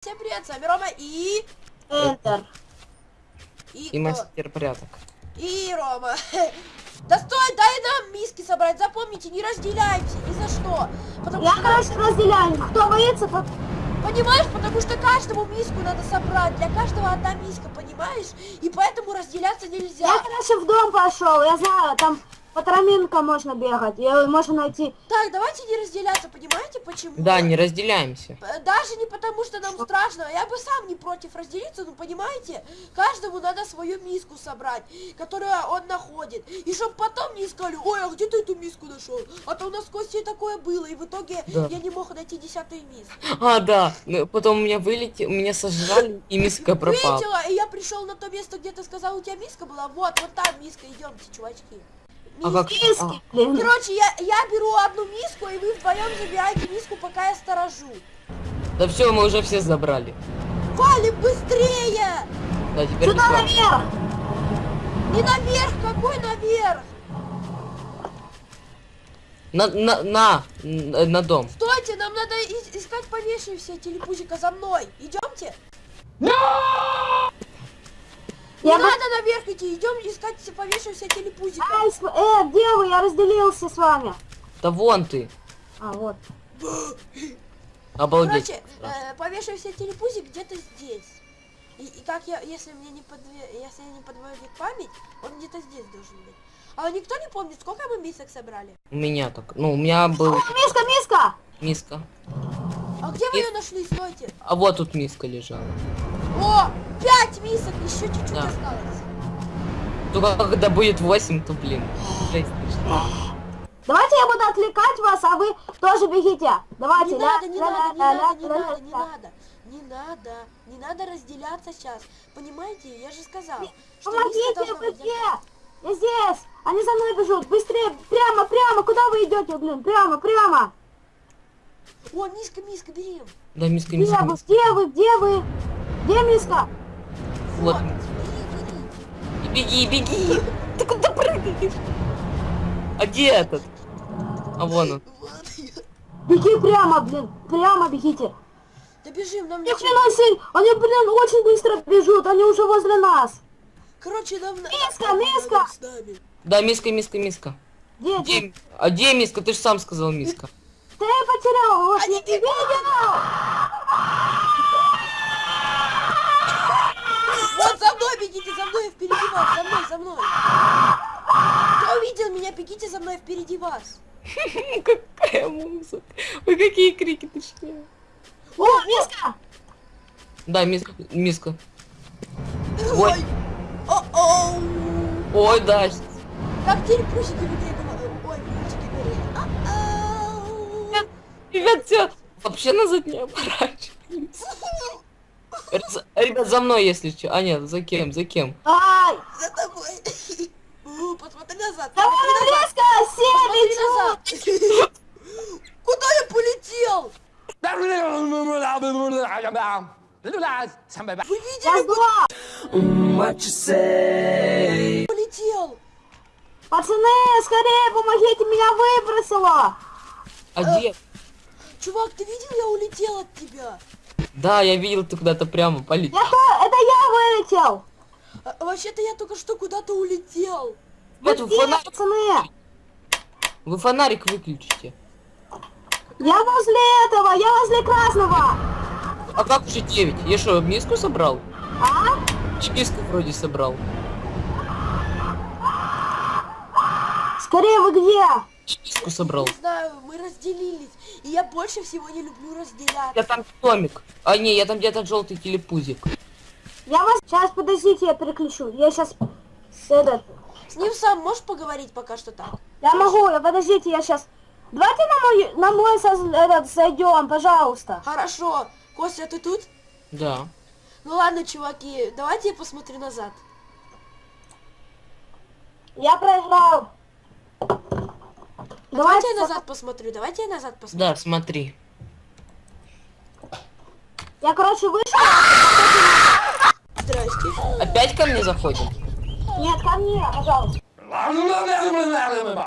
Всем привет, с вами Рома и... Enter. И, И мастер порядок. И Рома. Да стой, дай нам миски собрать. Запомните, не разделяемся ни за что. Потому Я, что, короче, разделяю. Кто боится, тот... понимаешь, потому что каждому миску надо собрать. Для каждого одна миска, понимаешь? И поэтому разделяться нельзя. Я, короче, в дом пошел. Я знаю, там по тропинкам можно бегать. И можно найти... Так, давайте не разделяться, понимаете почему? Да, не разделяемся. П- Даже не потому, что нам страшно, я бы сам не против разделиться, но понимаете, каждому надо свою миску собрать, которую он находит. И чтоб потом не искали, ой, а где ты эту миску нашел? А то у нас с Костей такое было, и в итоге Да. я не мог найти десятую миску. А, да. Ну, Потом у меня вылетел, меня сожрали, и миска пропала. Видела, и я пришел на то место, где ты сказал, у тебя миска была. Вот, вот там миска, идемте, чувачки. А как? Миски, а, блин. Короче, я, я беру одну миску, и вы вдвоем забираете миску, пока я сторожу. да все, мы уже все забрали. Валим быстрее! Да, теперь Сюда наверх. Не наверх, какой наверх? На, на, на, на, на дом. Стойте, нам надо ис- искать повешившие все телепузика за мной. Идемте. Не Я бы... надо наверх идти, идем искать все повешившие телепузика. Ай, э, где вы? Я разделился с вами. Да вон ты. А, вот. Обалдеть. Короче, э, повешившийся телепузик где-то здесь. И, и как я, если мне не подве... если не подводит память, он где-то здесь должен быть. А никто не помнит, сколько мы мисок собрали? У меня так. Ну, у меня был Миска, миска! миска. А где вы И- ее нашли? Стойте. А вот тут миска лежала. О, пять мисок, еще чуть-чуть Да. осталось. Только когда будет 8, то блин. Жесть. Давайте я буду отвлекать вас, а вы тоже бегите. Давайте. Не надо, не надо, не надо, не надо, не надо, не надо, не надо разделяться сейчас. Понимаете, я же сказал, Помогите, вы где? Я здесь. Они за мной бежут. Быстрее. Прямо, прямо. Куда вы идете, блин? Прямо, прямо. О, миска, миска, берем. Да, миска, Где миска, вы? миска. Где вы? Где вы? Где миска? Вот. бери, бери. Беги, беги. Ты куда прыгаешь? А где этот? А вон он. Беги прямо, блин. Прямо бегите. Да бежим, нам ничего. хрена себе. Они, блин, очень быстро бежут. Они уже возле нас. Короче, нам... на- Миска, миска. Да, миска, миска, миска. Где? где? Где? А где миска? Ты же сам сказал миска. Ты потерял. Вот Они я не видел. Вот за мной бегите, за мной, впереди вас, за мной, за мной. Кто увидел меня, бегите за мной впереди вас. Какая музыка. Ой, какие крики точнее. О, миска. Да, миска. миска. Ой. Ой. Ой, да. Как телепузики в игре Ребят, все. Вообще назад не оборачивайтесь. Р- Ребят, за мной, если что. А нет, за кем? За кем? Ай. За тобой. Посмотри назад. Давай, посмотри бегут. назад. Куда я полетел? Вы видели, полетел? Пацаны, скорее помогите, меня выбросило. А где? Чувак, ты видел, я улетел от тебя. Да, я видел, ты куда-то прямо полетел. Я то, это я вылетел. А, Вообще-то я только что куда-то улетел. Ребят, вы фонарик, пацаны? вы фонарик выключите. Я возле этого, я возле красного. А как уже 9? Я что, миску собрал? А? Миску вроде собрал. Скорее вы где? Ч- Миску собрал. Не знаю, мы разделились. И я больше всего не люблю разделяться. Я там томик. А не, я там где-то желтый телепузик. Я вас... Сейчас, подождите, я переключу. Я сейчас... С этот... С ним сам можешь поговорить пока что так? Я могу, я подождите, я сейчас... Давайте на мой, на мой соз- этот, зайдем, пожалуйста. Хорошо. Костя, ты тут? Да. Ну ладно, чуваки, давайте я посмотрю назад. Я проиграл. Давайте я назад посмотрю, давайте я назад посмотрю. Да, смотри. Я, короче, вышел. Здрасте. Опять ко мне заходим? Нет, ко мне, пожалуйста.